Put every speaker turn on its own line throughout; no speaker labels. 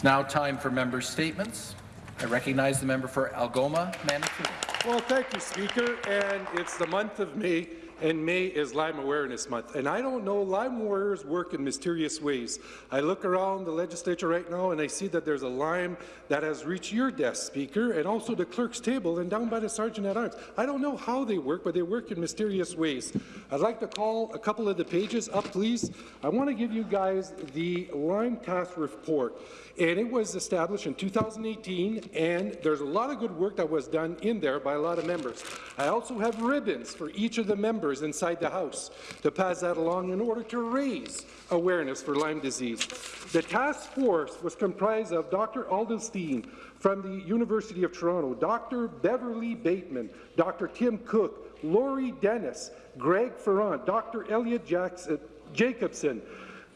It's now time for member statements. I recognize the member for Algoma, Manitoulin.
Well, thank you, Speaker. And it's the month of May, and May is Lyme Awareness Month. And I don't know, Lyme warriors work in mysterious ways. I look around the legislature right now, and I see that there's a Lyme that has reached your desk, Speaker, and also the clerk's table and down by the Sergeant-at-Arms. I don't know how they work, but they work in mysterious ways. I'd like to call a couple of the pages up, please. I want to give you guys the Lyme Task Report and it was established in 2018, and there's a lot of good work that was done in there by a lot of members. I also have ribbons for each of the members inside the House to pass that along in order to raise awareness for Lyme disease. The task force was comprised of Dr. Aldenstein from the University of Toronto, Dr. Beverly Bateman, Dr. Tim Cook, Laurie Dennis, Greg Ferrand, Dr. Elliot Jackson, Jacobson,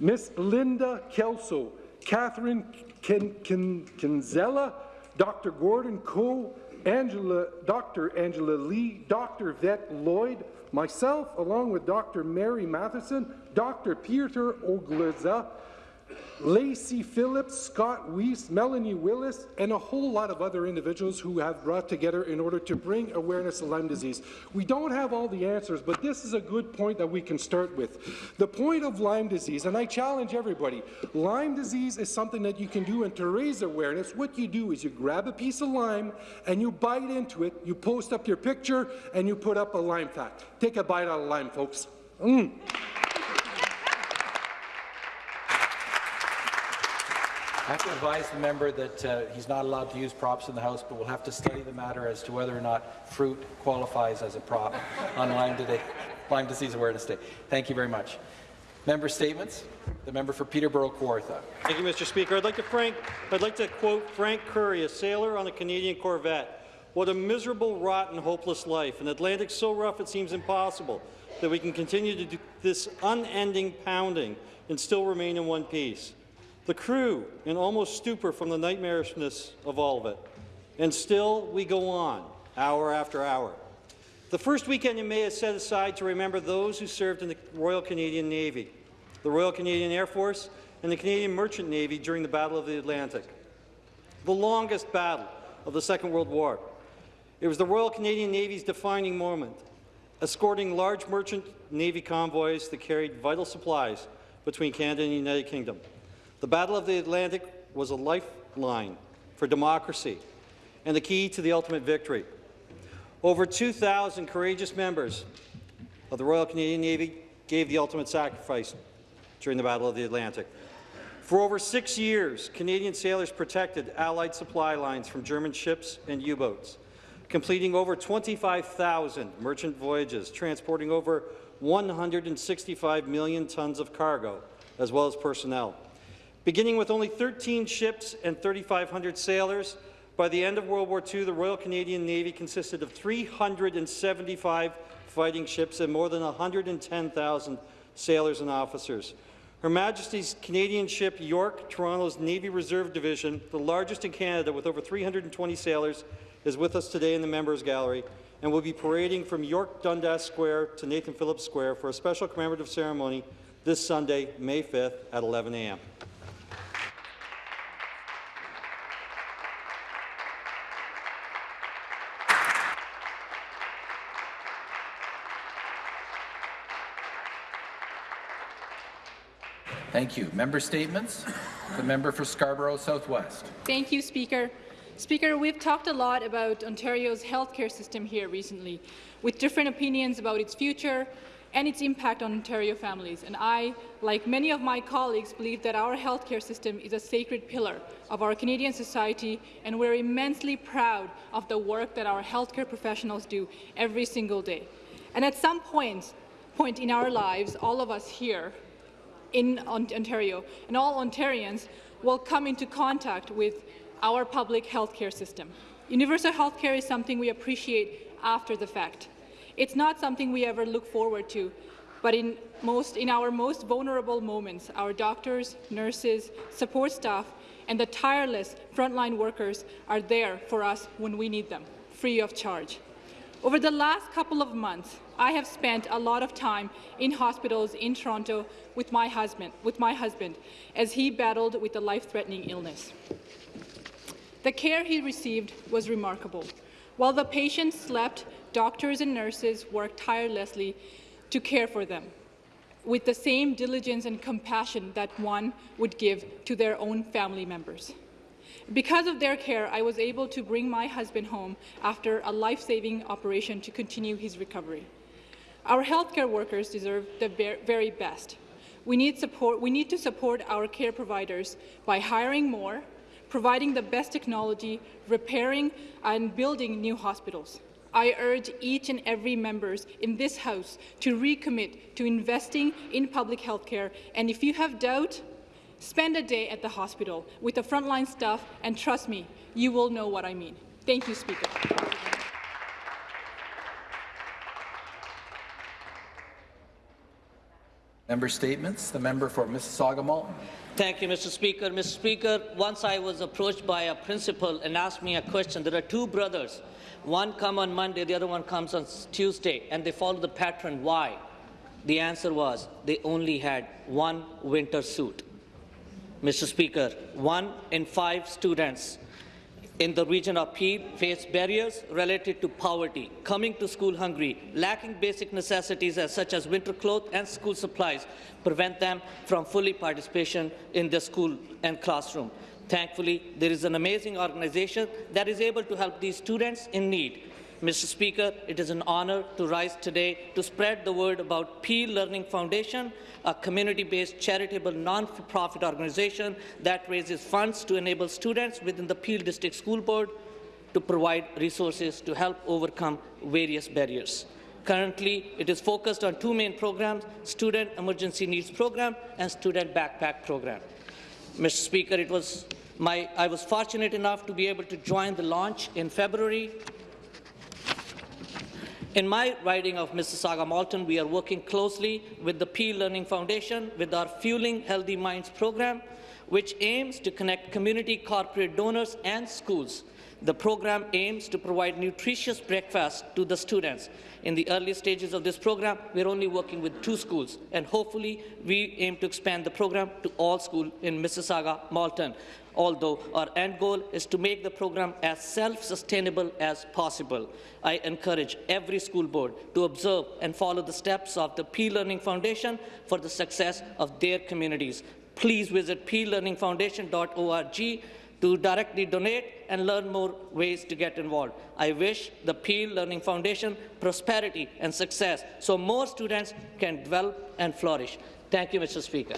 Miss Linda Kelso, Catherine Kinzella, Dr. Gordon Coe, Angela, Dr. Angela Lee, Dr. Vett Lloyd, myself, along with Dr. Mary Matheson, Dr. Peter Oglaza, Lacey Phillips, Scott Weiss, Melanie Willis, and a whole lot of other individuals who have brought together in order to bring awareness of Lyme disease. We don't have all the answers, but this is a good point that we can start with. The point of Lyme disease, and I challenge everybody, Lyme disease is something that you can do, and to raise awareness, what you do is you grab a piece of lime and you bite into it, you post up your picture, and you put up a lime fact. Take a bite out of lime, folks. Mm.
I have to advise the member that uh, he's not allowed to use props in the House, but we'll have to study the matter as to whether or not fruit qualifies as a prop on Lyme, Day, Lyme Disease Awareness Day. Thank you very much. Member statements. The member for Peterborough Kawartha.
Thank you, Mr. Speaker. I'd like to Frank. I'd like to quote Frank Curry, a sailor on a Canadian corvette. What a miserable, rotten, hopeless life. An Atlantic so rough it seems impossible that we can continue to do this unending pounding and still remain in one piece. The crew in almost stupor from the nightmarishness of all of it. And still we go on, hour after hour. The first weekend in May is set aside to remember those who served in the Royal Canadian Navy, the Royal Canadian Air Force, and the Canadian Merchant Navy during the Battle of the Atlantic, the longest battle of the Second World War. It was the Royal Canadian Navy's defining moment, escorting large merchant Navy convoys that carried vital supplies between Canada and the United Kingdom. The Battle of the Atlantic was a lifeline for democracy and the key to the ultimate victory. Over 2,000 courageous members of the Royal Canadian Navy gave the ultimate sacrifice during the Battle of the Atlantic. For over six years, Canadian sailors protected Allied supply lines from German ships and U-boats, completing over 25,000 merchant voyages, transporting over 165 million tons of cargo, as well as personnel. Beginning with only 13 ships and 3,500 sailors, by the end of World War II, the Royal Canadian Navy consisted of 375 fighting ships and more than 110,000 sailors and officers. Her Majesty's Canadian ship York, Toronto's Navy Reserve Division, the largest in Canada with over 320 sailors, is with us today in the Members Gallery and will be parading from York Dundas Square to Nathan Phillips Square for a special commemorative ceremony this Sunday, May 5th at 11 a.m.
Thank you. Member statements. The member for Scarborough Southwest.
Thank you, Speaker. Speaker, we've talked a lot about Ontario's healthcare system here recently, with different opinions about its future and its impact on Ontario families. And I, like many of my colleagues, believe that our healthcare system is a sacred pillar of our Canadian society, and we're immensely proud of the work that our healthcare professionals do every single day. And at some point, point in our lives, all of us here in Ontario, and all Ontarians will come into contact with our public health care system. Universal health care is something we appreciate after the fact. It's not something we ever look forward to, but in, most, in our most vulnerable moments, our doctors, nurses, support staff, and the tireless frontline workers are there for us when we need them, free of charge. Over the last couple of months, I have spent a lot of time in hospitals in Toronto with my husband, with my husband as he battled with a life-threatening illness. The care he received was remarkable. While the patients slept, doctors and nurses worked tirelessly to care for them with the same diligence and compassion that one would give to their own family members. Because of their care, I was able to bring my husband home after a life-saving operation to continue his recovery. Our healthcare workers deserve the very best. We need, support, we need to support our care providers by hiring more, providing the best technology, repairing and building new hospitals. I urge each and every members in this House to recommit to investing in public health care, and if you have doubt, spend a day at the hospital with the frontline staff, and trust me, you will know what I mean. Thank you, Speaker.
Member statements. The member for Mississauga Malton.
Thank you, Mr. Speaker. Mr. Speaker, once I was approached by a principal and asked me a question. There are two brothers one come on Monday, the other one comes on Tuesday, and they follow the pattern. Why? The answer was they only had one winter suit. Mr. Speaker, one in five students in the region of Peel face barriers related to poverty, coming to school hungry, lacking basic necessities as such as winter clothes and school supplies prevent them from fully participation in the school and classroom. Thankfully, there is an amazing organization that is able to help these students in need. Mr. Speaker, it is an honour to rise today to spread the word about Peel Learning Foundation, a community-based charitable non-profit organization that raises funds to enable students within the Peel District School Board to provide resources to help overcome various barriers. Currently, it is focused on two main programs, Student Emergency Needs Program and Student Backpack Program. Mr. Speaker, it was my, I was fortunate enough to be able to join the launch in February. In my riding of Mississauga Malton, we are working closely with the Peel Learning Foundation with our Fueling Healthy Minds program, which aims to connect community corporate donors and schools the program aims to provide nutritious breakfast to the students. In the early stages of this program, we're only working with two schools, and hopefully we aim to expand the program to all schools in Mississauga, Malton, although our end goal is to make the program as self-sustainable as possible. I encourage every school board to observe and follow the steps of the Peel Learning Foundation for the success of their communities. Please visit peellearningfoundation.org to directly donate and learn more ways to get involved. I wish the Peel Learning Foundation prosperity and success so more students can develop and flourish. Thank you, Mr. Speaker.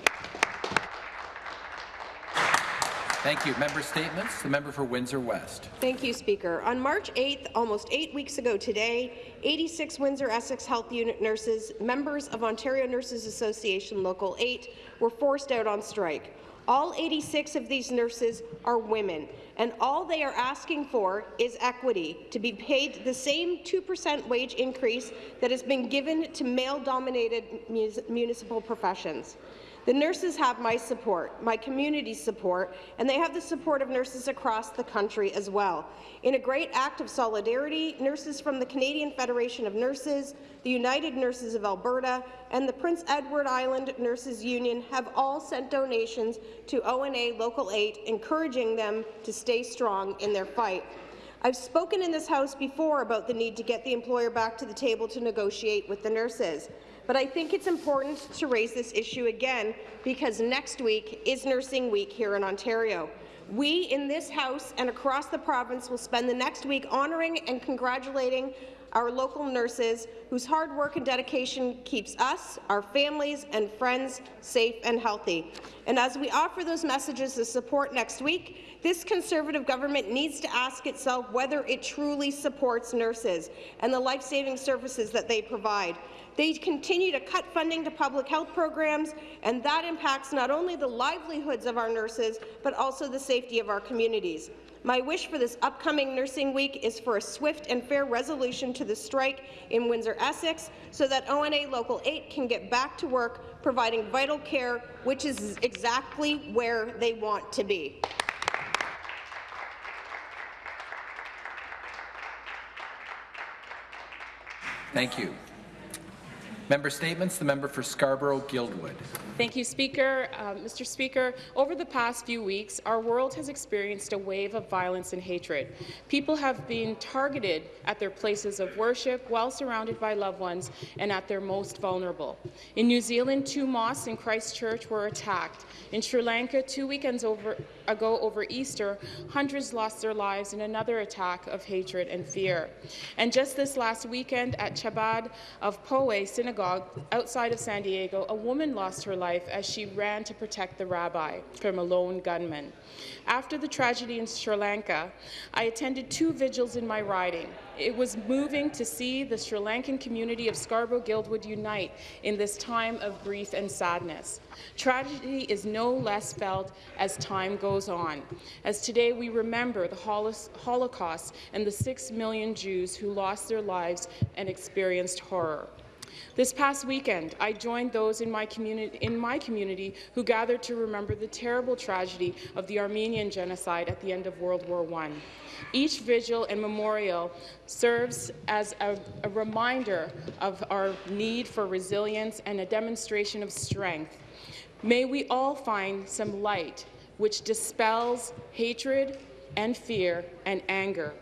Thank you. Member statements. The member for Windsor West.
Thank you, Speaker. On March 8th, almost eight weeks ago today, 86 Windsor Essex Health Unit nurses, members of Ontario Nurses Association Local 8, were forced out on strike. All 86 of these nurses are women, and all they are asking for is equity, to be paid the same 2% wage increase that has been given to male-dominated municipal professions. The nurses have my support, my community's support, and they have the support of nurses across the country as well. In a great act of solidarity, nurses from the Canadian Federation of Nurses, the United Nurses of Alberta, and the Prince Edward Island Nurses Union have all sent donations to ONA Local 8, encouraging them to stay strong in their fight. I've spoken in this House before about the need to get the employer back to the table to negotiate with the nurses. But I think it's important to raise this issue again because next week is Nursing Week here in Ontario. We in this House and across the province will spend the next week honouring and congratulating our local nurses whose hard work and dedication keeps us, our families and friends safe and healthy. And as we offer those messages of support next week, this Conservative government needs to ask itself whether it truly supports nurses and the life-saving services that they provide. They continue to cut funding to public health programs, and that impacts not only the livelihoods of our nurses, but also the safety of our communities. My wish for this upcoming Nursing Week is for a swift and fair resolution to the strike in Windsor-Essex so that ONA Local 8 can get back to work providing vital care, which is exactly where they want to be.
Thank you. Member statements. The member for Scarborough-Guildwood.
Thank you, Speaker. Uh, Mr. Speaker, over the past few weeks, our world has experienced a wave of violence and hatred. People have been targeted at their places of worship while surrounded by loved ones and at their most vulnerable. In New Zealand, two mosques in Christchurch were attacked. In Sri Lanka, two weekends over, ago over Easter, hundreds lost their lives in another attack of hatred and fear. And just this last weekend at Chabad of Poway Synagogue outside of San Diego, a woman lost her life as she ran to protect the rabbi from a lone gunman. After the tragedy in Sri Lanka, I attended two vigils in my riding. It was moving to see the Sri Lankan community of Scarborough-Guildwood unite in this time of grief and sadness. Tragedy is no less felt as time goes on, as today we remember the Holocaust and the six million Jews who lost their lives and experienced horror. This past weekend, I joined those in my, community, in my community who gathered to remember the terrible tragedy of the Armenian genocide at the end of World War I. Each vigil and memorial serves as a, a reminder of our need for resilience and a demonstration of strength. May we all find some light which dispels hatred and fear and anger.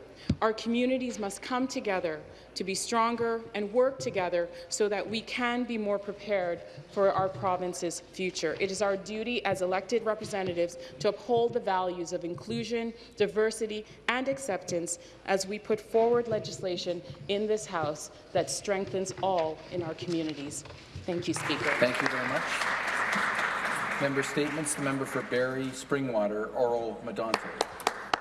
Our communities must come together to be stronger and work together so that we can be more prepared for our province's future. It is our duty as elected representatives to uphold the values of inclusion, diversity and acceptance as we put forward legislation in this House that strengthens all in our communities. Thank you, Speaker.
Thank you very much. Member statements. The member for Barrie Springwater, Oro-Medonte.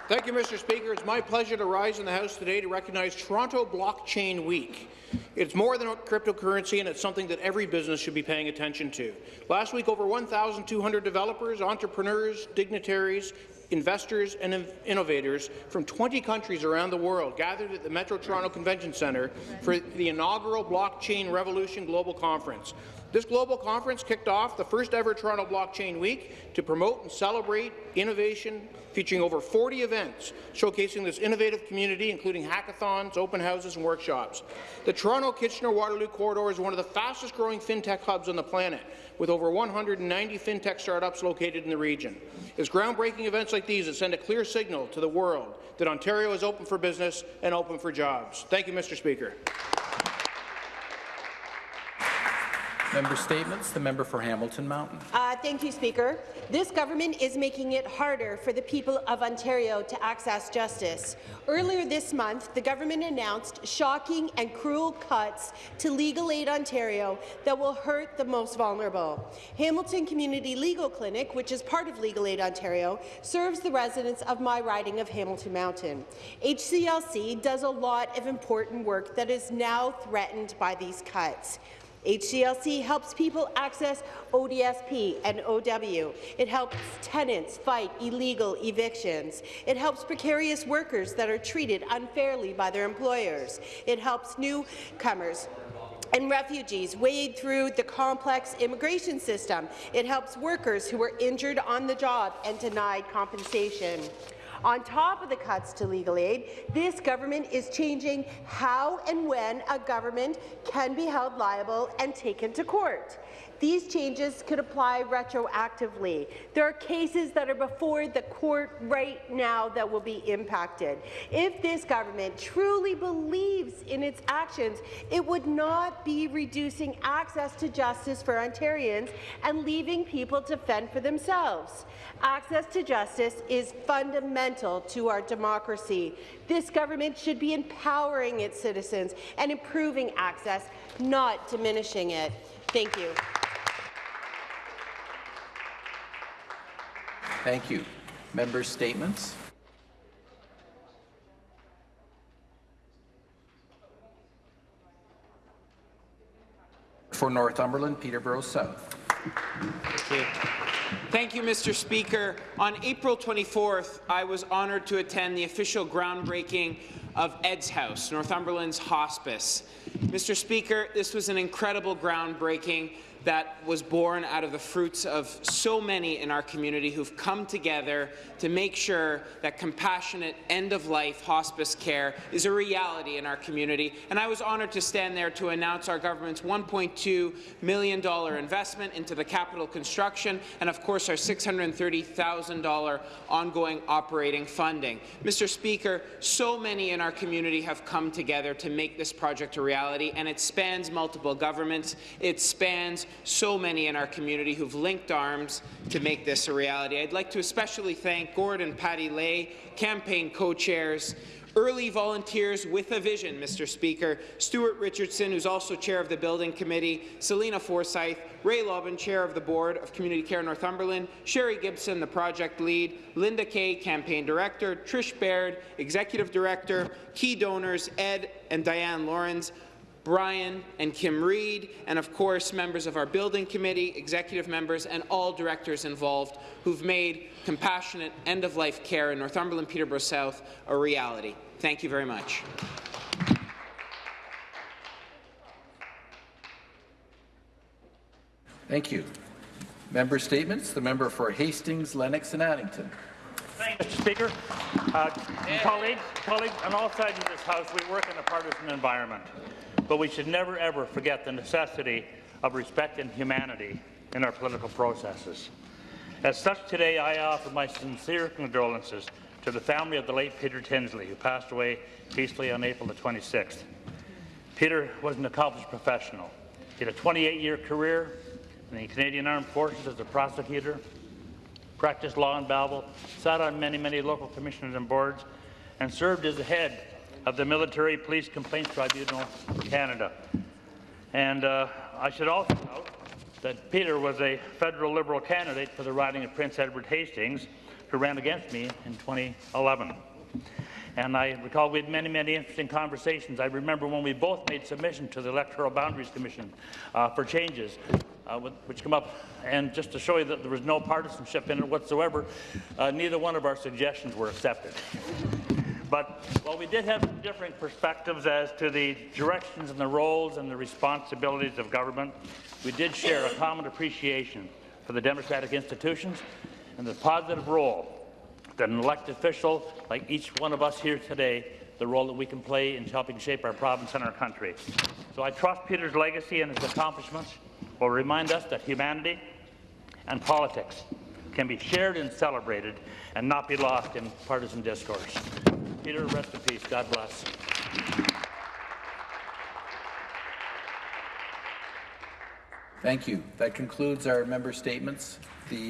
Thank you, Mr. Speaker. It's my pleasure to rise in the House today to recognize Toronto Blockchain Week. It's more than a cryptocurrency, and it's something that every business should be paying attention to. Last week, over 1,200 developers, entrepreneurs, dignitaries, investors and innovators from 20 countries around the world gathered at the Metro Toronto Convention Centre for the inaugural Blockchain Revolution Global Conference. This global conference kicked off the first ever Toronto Blockchain Week to promote and celebrate innovation, featuring over 40 events showcasing this innovative community, including hackathons, open houses and workshops. The Toronto-Kitchener-Waterloo corridor is one of the fastest-growing fintech hubs on the planet, with over 190 fintech startups located in the region. It's groundbreaking events like these that send a clear signal to the world that Ontario is open for business and open for jobs. Thank you, Mr. Speaker.
Member statements. The member for Hamilton Mountain.
Uh, thank you, Speaker. This government is making it harder for the people of Ontario to access justice. Earlier this month, the government announced shocking and cruel cuts to Legal Aid Ontario that will hurt the most vulnerable. Hamilton Community Legal Clinic, which is part of Legal Aid Ontario, serves the residents of my riding of Hamilton Mountain. HCLC does a lot of important work that is now threatened by these cuts. HCLC helps people access ODSP and OW. It helps tenants fight illegal evictions. It helps precarious workers that are treated unfairly by their employers. It helps newcomers and refugees wade through the complex immigration system. It helps workers who are injured on the job and denied compensation. On top of the cuts to legal aid, this government is changing how and when a government can be held liable and taken to court. These changes could apply retroactively. There are cases that are before the court right now that will be impacted. If this government truly believes in its actions, it would not be reducing access to justice for Ontarians and leaving people to fend for themselves. Access to justice is fundamental to our democracy. This government should be empowering its citizens and improving access, not diminishing it. Thank you.
Thank you. Members' statements. For Northumberland, Peterborough South.
Okay. Thank you, Mr. Speaker. On April 24th, I was honoured to attend the official groundbreaking of Ed's House, Northumberland's hospice. Mr. Speaker, this was an incredible groundbreaking that was born out of the fruits of so many in our community who've come together to make sure that compassionate end-of-life hospice care is a reality in our community. And I was honoured to stand there to announce our government's $1.2 million investment into the capital construction and, of course, our $630,000 ongoing operating funding. Mr. Speaker, so many in our community have come together to make this project a reality, and it spans multiple governments. It spans so many in our community who've linked arms to make this a reality. I'd like to especially thank Gord and Patty Lay, campaign co-chairs, Early volunteers with a vision, Mr. Speaker. Stuart Richardson, who's also chair of the Building Committee, Selina Forsyth, Ray Lobban, chair of the Board of Community Care Northumberland, Sherry Gibson, the project lead, Linda Kay, campaign director, Trish Baird, executive director, key donors, Ed and Diane Lawrence, Brian and Kim Reed, and of course members of our building committee, executive members, and all directors involved who've made compassionate end-of-life care in Northumberland Peterborough South a reality. Thank you very much.
Thank you. Member statements. The member for Hastings, Lennox and Addington.
Thank you, Mr. Speaker. Uh, colleagues, colleagues, on all sides of this House, we work in a partisan environment, but we should never, ever forget the necessity of respect and humanity in our political processes. As such, today I offer my sincere condolences to the family of the late Peter Tinsley, who passed away peacefully on April the 26th. Peter was an accomplished professional. He had a 28-year career in the Canadian Armed Forces as a prosecutor, practiced law in Belleville, sat on many, many local commissioners and boards, and served as the head of the Military Police Complaints Tribunal Canada. And uh, I should also note that Peter was a federal Liberal candidate for the riding of Prince Edward Hastings, who ran against me in 2011. And I recall we had many, many interesting conversations. I remember when we both made submission to the Electoral Boundaries Commission uh, for changes, uh, which come up. And just to show you that there was no partisanship in it whatsoever, uh, neither one of our suggestions were accepted. But while we did have different perspectives as to the directions and the roles and the responsibilities of government, we did share a common appreciation for the democratic institutions and the positive role that an elected official, like each one of us here today, the role that we can play in helping shape our province and our country. So I trust Peter's legacy and his accomplishments will remind us that humanity and politics can be shared and celebrated and not be lost in partisan discourse. Peter, rest in peace. God bless.
Thank you. That concludes our member statements. The